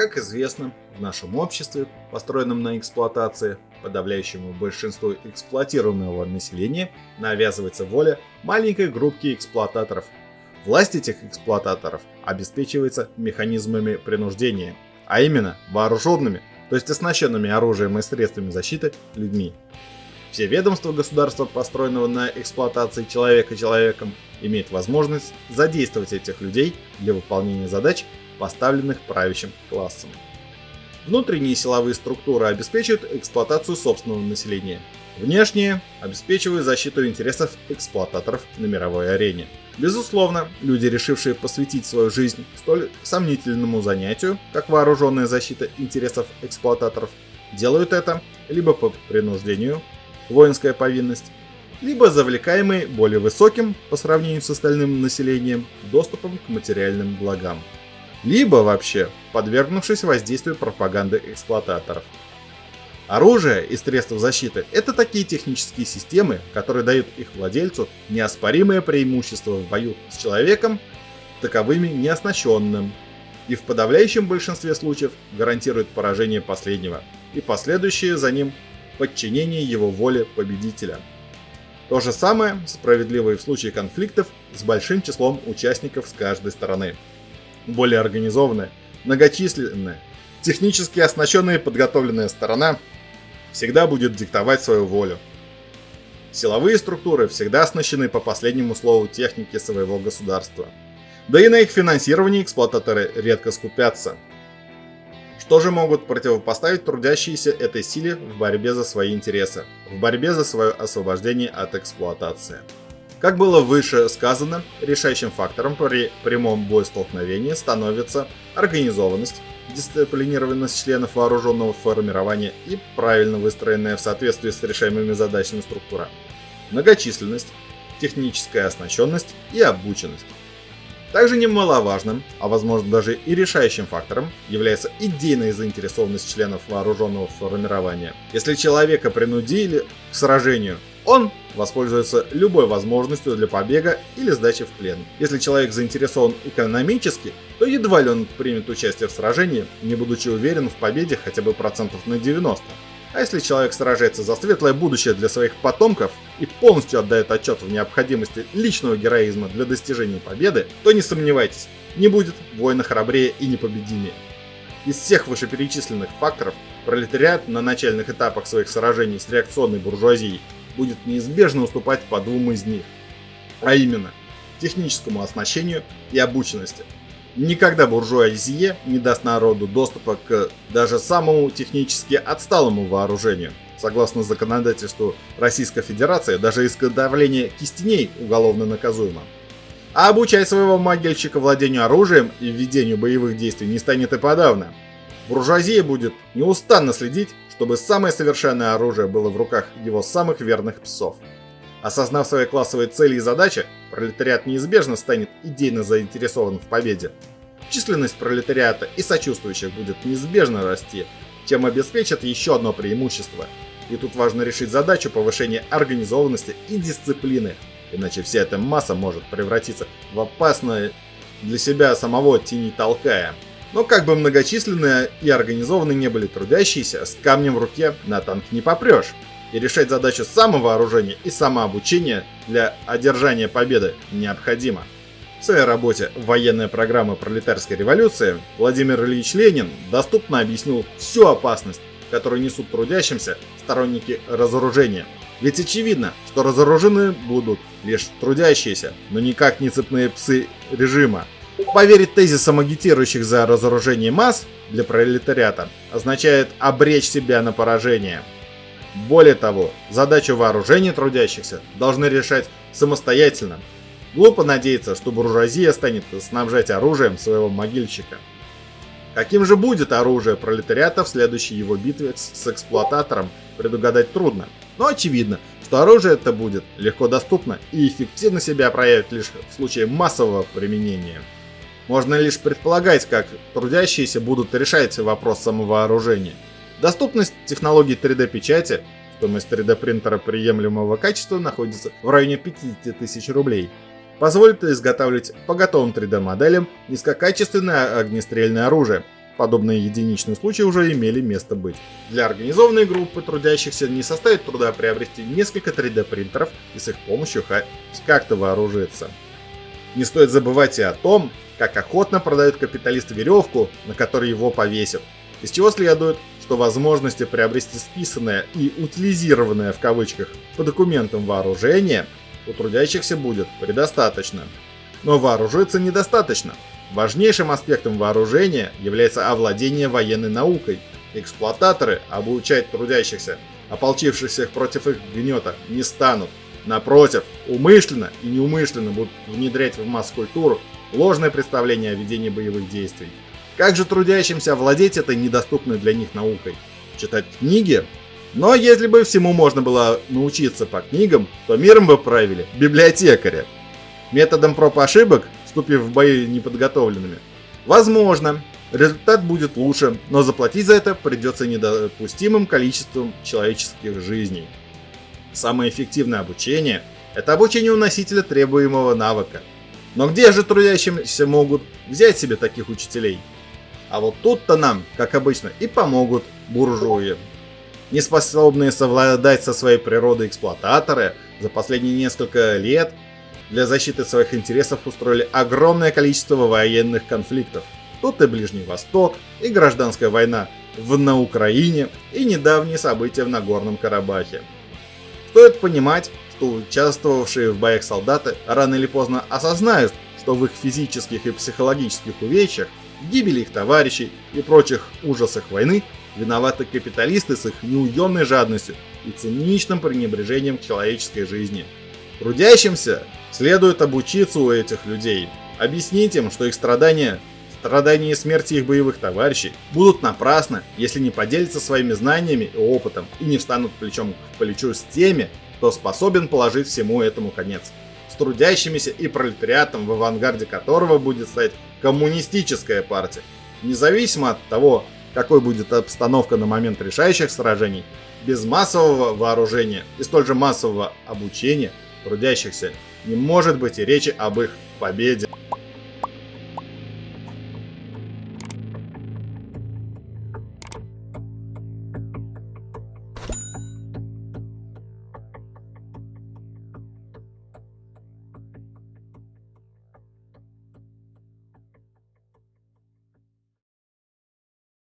Как известно, в нашем обществе, построенном на эксплуатации, подавляющему большинству эксплуатируемого населения навязывается воля маленькой группки эксплуататоров. Власть этих эксплуататоров обеспечивается механизмами принуждения, а именно вооруженными, то есть оснащенными оружием и средствами защиты людьми. Все ведомства государства, построенного на эксплуатации человека человеком, имеют возможность задействовать этих людей для выполнения задач, поставленных правящим классом. Внутренние силовые структуры обеспечивают эксплуатацию собственного населения. Внешние обеспечивают защиту интересов эксплуататоров на мировой арене. Безусловно, люди, решившие посвятить свою жизнь столь сомнительному занятию, как вооруженная защита интересов эксплуататоров, делают это либо по принуждению, воинская повинность, либо завлекаемые более высоким, по сравнению с остальным населением, доступом к материальным благам. Либо вообще подвергнувшись воздействию пропаганды эксплуататоров. Оружие и средства защиты – это такие технические системы, которые дают их владельцу неоспоримое преимущество в бою с человеком, таковыми неоснащенным, и в подавляющем большинстве случаев гарантируют поражение последнего и последующее за ним подчинение его воле победителя. То же самое справедливо и в случае конфликтов с большим числом участников с каждой стороны. Более организованная, многочисленная, технически оснащенная и подготовленная сторона всегда будет диктовать свою волю. Силовые структуры всегда оснащены по последнему слову техники своего государства. Да и на их финансировании эксплуататоры редко скупятся – что же могут противопоставить трудящиеся этой силе в борьбе за свои интересы, в борьбе за свое освобождение от эксплуатации? Как было выше сказано, решающим фактором при прямом боестолкновении становится организованность, дисциплинированность членов вооруженного формирования и правильно выстроенная в соответствии с решаемыми задачами структура, многочисленность, техническая оснащенность и обученность. Также немаловажным, а возможно даже и решающим фактором, является идейная заинтересованность членов вооруженного формирования. Если человека принудили к сражению, он воспользуется любой возможностью для побега или сдачи в плен. Если человек заинтересован экономически, то едва ли он примет участие в сражении, не будучи уверен в победе хотя бы процентов на 90. А если человек сражается за светлое будущее для своих потомков и полностью отдает отчет в необходимости личного героизма для достижения победы, то не сомневайтесь, не будет воина храбрее и непобедимее. Из всех вышеперечисленных факторов пролетариат на начальных этапах своих сражений с реакционной буржуазией будет неизбежно уступать по двум из них, а именно техническому оснащению и обученности – Никогда буржуазия не даст народу доступа к даже самому технически отсталому вооружению. Согласно законодательству Российской Федерации, даже изготовление кистеней уголовно наказуемо. А обучать своего могильщика владению оружием и ведению боевых действий не станет и подавно. Буржуазия будет неустанно следить, чтобы самое совершенное оружие было в руках его самых верных псов. Осознав свои классовые цели и задачи, пролетариат неизбежно станет идейно заинтересован в победе. Численность пролетариата и сочувствующих будет неизбежно расти, чем обеспечат еще одно преимущество. И тут важно решить задачу повышения организованности и дисциплины, иначе вся эта масса может превратиться в опасное для себя самого тени толкая. Но как бы многочисленные и организованные не были трудящиеся, с камнем в руке на танк не попрешь и решать задачу самовооружения и самообучения для одержания победы необходимо. В своей работе «Военная программа пролетарской революции» Владимир Ильич Ленин доступно объяснил всю опасность, которую несут трудящимся сторонники разоружения. Ведь очевидно, что разоружены будут лишь трудящиеся, но никак не цепные псы режима. Поверить тезисам агитирующих за разоружение масс для пролетариата означает обречь себя на поражение. Более того, задачу вооружения трудящихся должны решать самостоятельно. Глупо надеяться, что буржуазия станет снабжать оружием своего могильщика. Каким же будет оружие пролетариата в следующей его битве с эксплуататором, предугадать трудно. Но очевидно, что оружие это будет легко доступно и эффективно себя проявит лишь в случае массового применения. Можно лишь предполагать, как трудящиеся будут решать вопрос самовооружения – Доступность технологий 3D-печати, стоимость 3D-принтера приемлемого качества находится в районе 50 тысяч рублей, позволит изготавливать по готовым 3D-моделям низкокачественное огнестрельное оружие, подобные единичные случаи уже имели место быть. Для организованной группы трудящихся не составит труда приобрести несколько 3D принтеров и с их помощью как-то вооружиться. Не стоит забывать и о том, как охотно продают капиталисты веревку, на которой его повесят. Из чего следует, что возможности приобрести списанное и утилизированное в кавычках по документам вооружение у трудящихся будет предостаточно. Но вооружиться недостаточно. Важнейшим аспектом вооружения является овладение военной наукой. Эксплуататоры обучать трудящихся, ополчившихся против их гнета, не станут. Напротив, умышленно и неумышленно будут внедрять в масс-культуру ложное представление о ведении боевых действий. Как же трудящимся овладеть этой недоступной для них наукой? Читать книги? Но если бы всему можно было научиться по книгам, то миром бы правили библиотекари. Методом проб ошибок, вступив в бои неподготовленными? Возможно, результат будет лучше, но заплатить за это придется недопустимым количеством человеческих жизней. Самое эффективное обучение – это обучение у носителя требуемого навыка – но где же трудящимся могут взять себе таких учителей? А вот тут-то нам, как обычно, и помогут буржуи. Неспособные совладать со своей природой эксплуататоры за последние несколько лет для защиты своих интересов устроили огромное количество военных конфликтов. Тут и Ближний Восток, и гражданская война в, на Украине, и недавние события в Нагорном Карабахе. Стоит понимать, что участвовавшие в боях солдаты рано или поздно осознают, что в их физических и психологических увечьях, гибели их товарищей и прочих ужасах войны виноваты капиталисты с их неуемной жадностью и циничным пренебрежением к человеческой жизни. Трудящимся следует обучиться у этих людей, объяснить им, что их страдания, страдания и смерти их боевых товарищей будут напрасны, если не поделятся своими знаниями и опытом и не встанут плечом к плечу с теми, кто способен положить всему этому конец. С трудящимися и пролетариатом, в авангарде которого будет стоять коммунистическая партия. Независимо от того, какой будет обстановка на момент решающих сражений, без массового вооружения и столь же массового обучения трудящихся не может быть и речи об их победе.